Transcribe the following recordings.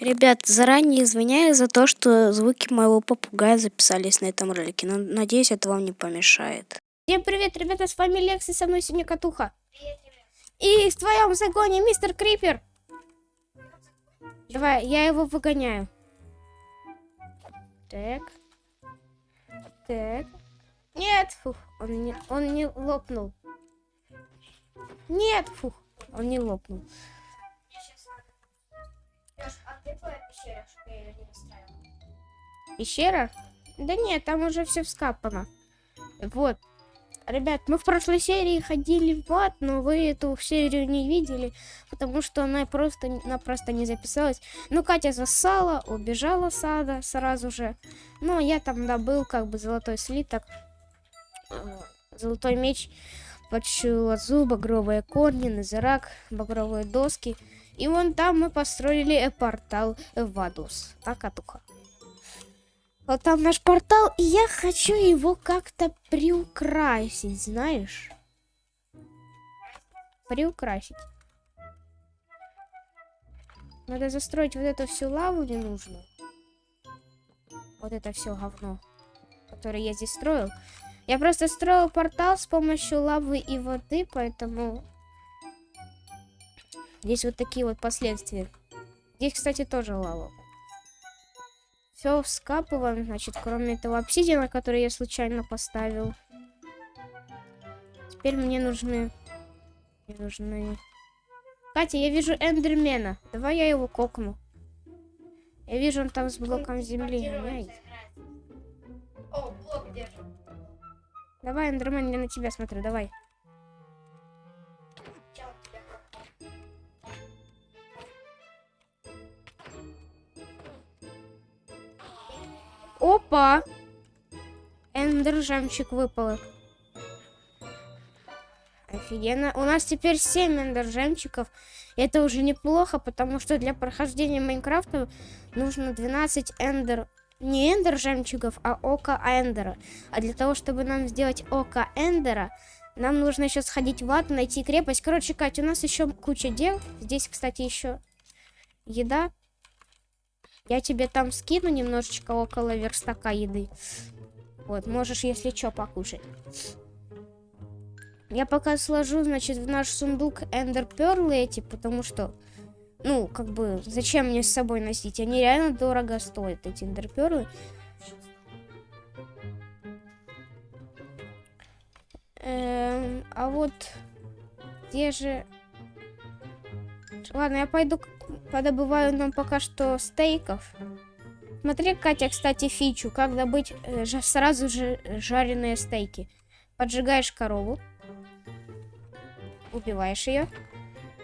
Ребят, заранее извиняюсь за то, что звуки моего попугая записались на этом ролике. Но надеюсь, это вам не помешает. Всем привет, ребята, с вами Лекс, и со мной сегодня Катуха. И в твоем загоне мистер Крипер. Давай, я его выгоняю. Так. Так. Нет, фух, он не, он не лопнул. Нет, фух, он не лопнул. Пещера? Да нет, там уже все вскапано. Вот. Ребят, мы в прошлой серии ходили в ад, но вы эту серию не видели, потому что она просто, она просто не записалась. Ну, Катя засала, убежала с ада сразу же. Ну, я там добыл как бы золотой слиток, э, золотой меч, почую лазу, багровые корни, назирак, багровые доски. И вон там мы построили портал в Адус. Так, Атуха. Вот там наш портал, и я хочу его как-то приукрасить, знаешь? Приукрасить. Надо застроить вот эту всю лаву ненужную. Вот это все говно, которое я здесь строил. Я просто строил портал с помощью лавы и воды, поэтому здесь вот такие вот последствия. Здесь, кстати, тоже лава. Все вскапываем, значит, кроме этого обсидиана, который я случайно поставил. Теперь мне нужны... Мне нужны... Катя, я вижу эндермена. Давай я его кокну. Я вижу, он там с блоком земли. Ай. О, блок держит. Давай, эндермен, я на тебя смотрю, давай. Опа! Эндер жемчуг выпал. Офигенно. У нас теперь 7 эндер жемчугов. Это уже неплохо, потому что для прохождения Майнкрафта нужно 12 эндер... Не эндер жемчугов, а ока эндера. А для того, чтобы нам сделать ока эндера, нам нужно еще сходить в ад, найти крепость. Короче, Катя, у нас еще куча дел. Здесь, кстати, еще еда. Я тебе там скину немножечко около верстака еды. Вот, можешь, если что, покушать. Я пока сложу, значит, в наш сундук эндер перлы эти, потому что, ну, как бы, зачем мне с собой носить? Они реально дорого стоят, эти эндер перлы. Эм, а вот где же... Ладно, я пойду подобываю нам пока что стейков. Смотри, Катя, кстати, фичу, как добыть э, сразу же э, жареные стейки. Поджигаешь корову, убиваешь ее,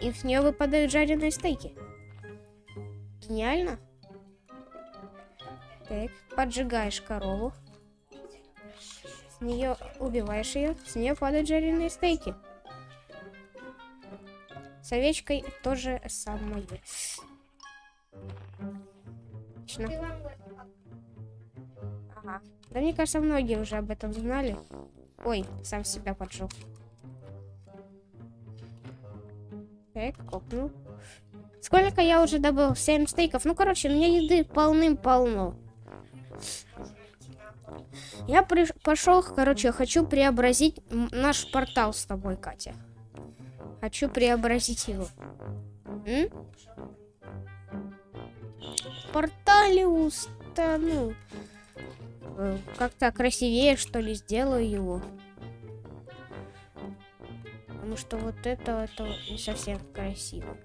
и с нее выпадают жареные стейки. Гениально. Так, поджигаешь корову. С нее убиваешь ее, с нее падают жареные стейки. С овечкой тоже самое. Отлично. Ага. Да мне кажется, многие уже об этом знали. Ой, сам себя поджег. Так, копнул. Сколько я уже добыл? 7 стейков. Ну, короче, у меня еды полным-полно. Я приш- пошел, короче, хочу преобразить наш портал с тобой, Катя. Хочу преобразить его. М? В портале устану. Э, Как-то красивее, что ли, сделаю его. Потому что вот это, это не совсем красиво.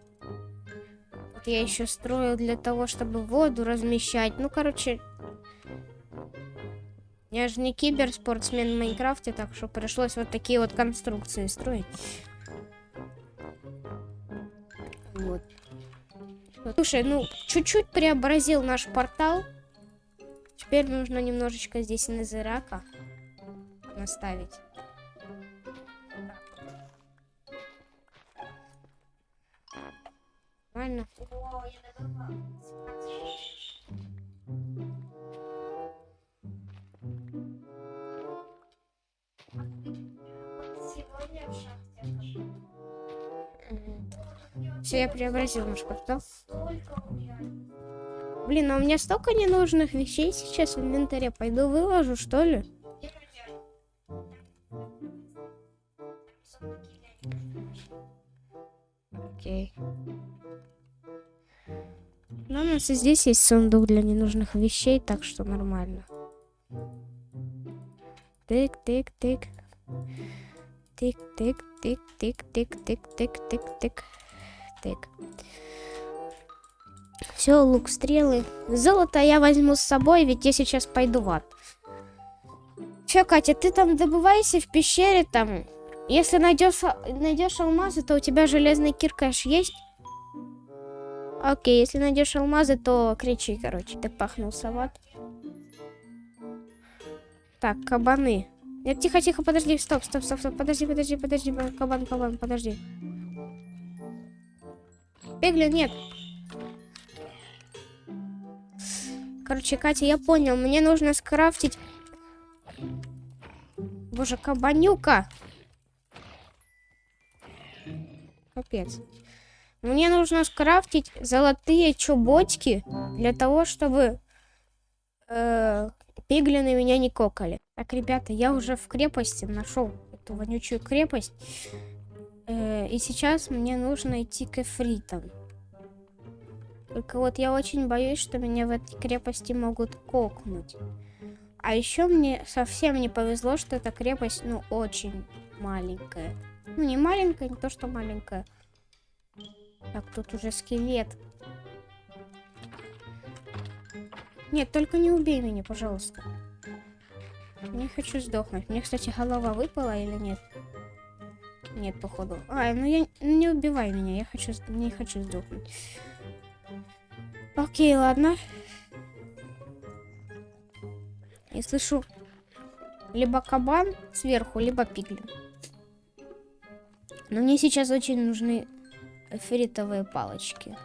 Вот я еще строил для того, чтобы воду размещать. Ну, короче, я же не киберспортсмен в Майнкрафте, так что пришлось вот такие вот конструкции строить. Вот. Слушай, ну, чуть-чуть преобразил наш портал. Теперь нужно немножечко здесь назирака наставить. Нормально. Все, я преобразил наш портал. Блин, а у меня столько ненужных вещей сейчас в инвентаре. Пойду выложу, что ли? Окей. Ну, у нас и здесь есть сундук для ненужных вещей, так что нормально. Тык, тык, тык. Тык, тык, тык, тык, тык, тык, тык, тык, тык, тык. Все, лук, стрелы. Золото я возьму с собой, ведь я сейчас пойду в ад. Че, Катя, ты там добывайся в пещере там. Если найдешь, найдешь алмазы, то у тебя железный киркаш есть? Окей, если найдешь алмазы, то кричи, короче. Ты пахнулся в ад. Так, кабаны. Тихо, тихо, подожди, стоп, стоп, стоп, стоп, подожди, подожди, подожди, кабан, кабан, подожди. Пеглин, нет. Короче, Катя, я понял, мне нужно скрафтить... Боже, кабанюка! Капец. Мне нужно скрафтить золотые чубочки для того, чтобы э, пиглины меня не кокали. Так, ребята, я уже в крепости нашел эту вонючую крепость. Э, и сейчас мне нужно идти к эфритам. Только вот я очень боюсь, что меня в этой крепости могут кокнуть. А еще мне совсем не повезло, что эта крепость, ну, очень маленькая. Ну, не маленькая, не то, что маленькая. Так, тут уже скелет. Нет, только не убей меня, пожалуйста. Не хочу сдохнуть. Мне, кстати, голова выпала или нет? Нет, походу. А, ну я не убивай меня, я хочу, не хочу сдохнуть. Окей, ладно. Я слышу либо кабан сверху, либо пиглин. Но мне сейчас очень нужны фритовые палочки.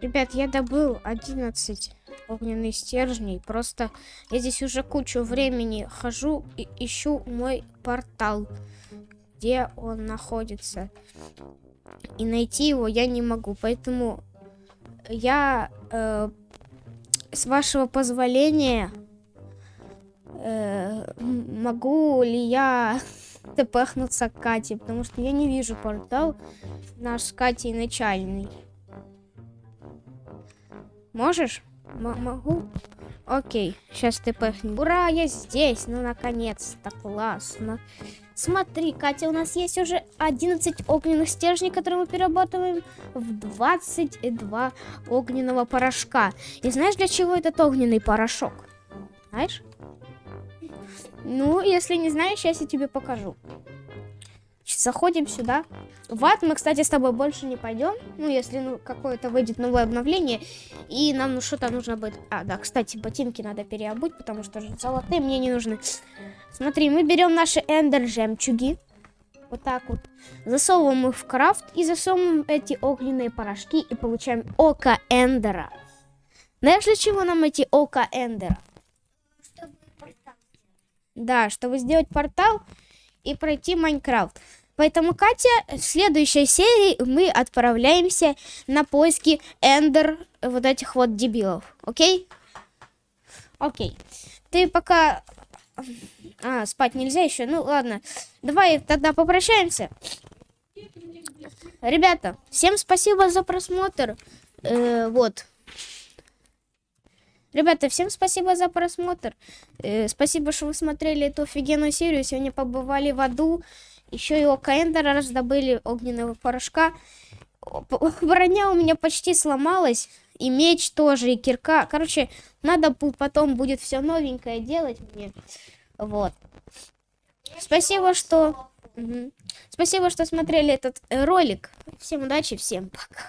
Ребят, я добыл 11 огненных стержней. Просто я здесь уже кучу времени хожу и ищу мой портал, где он находится. И найти его я не могу, поэтому я э, с вашего позволения э, могу ли я тпхнуться к Кате, потому что я не вижу портал наш с Катей начальный. Можешь? М могу? Окей, сейчас ты пахнешь. Ура, я здесь, ну наконец-то, классно. Смотри, Катя, у нас есть уже 11 огненных стержней, которые мы перерабатываем в 22 огненного порошка. И знаешь, для чего этот огненный порошок? Знаешь? Ну, если не знаешь, сейчас я тебе покажу. Заходим сюда. В ад мы, кстати, с тобой больше не пойдем. Ну, если ну, какое-то выйдет новое обновление. И нам ну, что-то нужно будет... А, да, кстати, ботинки надо переобуть, потому что же золотые мне не нужны. Смотри, мы берем наши эндер жемчуги. Вот так вот. Засовываем их в крафт и засовываем эти огненные порошки и получаем око эндера. Знаешь, для чего нам эти око эндера? Да, чтобы сделать портал и пройти Майнкрафт. Поэтому, Катя, в следующей серии мы отправляемся на поиски эндер вот этих вот дебилов. Окей? Окей. Ты пока... А, спать нельзя еще? Ну, ладно. Давай тогда попрощаемся. Ребята, всем спасибо за просмотр. Э, вот. Ребята, всем спасибо за просмотр. Э, спасибо, что вы смотрели эту офигенную серию. Сегодня побывали в аду. Еще и око Эндера раздобыли огненного порошка. Броня у меня почти сломалась. И меч тоже, и кирка. Короче, надо потом будет все новенькое делать мне. Вот. Спасибо, что... Угу. Спасибо, что смотрели этот э, ролик. Всем удачи, всем пока.